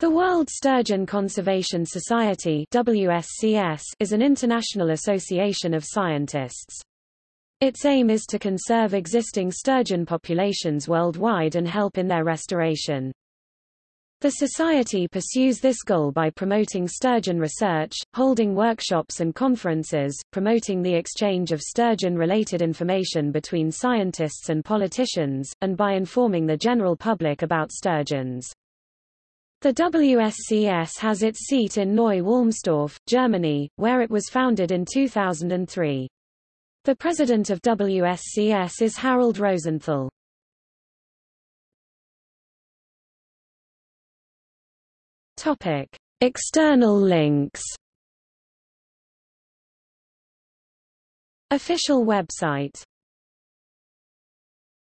The World Sturgeon Conservation Society WSCS is an international association of scientists. Its aim is to conserve existing sturgeon populations worldwide and help in their restoration. The Society pursues this goal by promoting sturgeon research, holding workshops and conferences, promoting the exchange of sturgeon-related information between scientists and politicians, and by informing the general public about sturgeons. The WSCS has its seat in Neu Wulmstorf, Germany, where it was founded in 2003. The president of WSCS is Harald Rosenthal. Topic: External links. Official website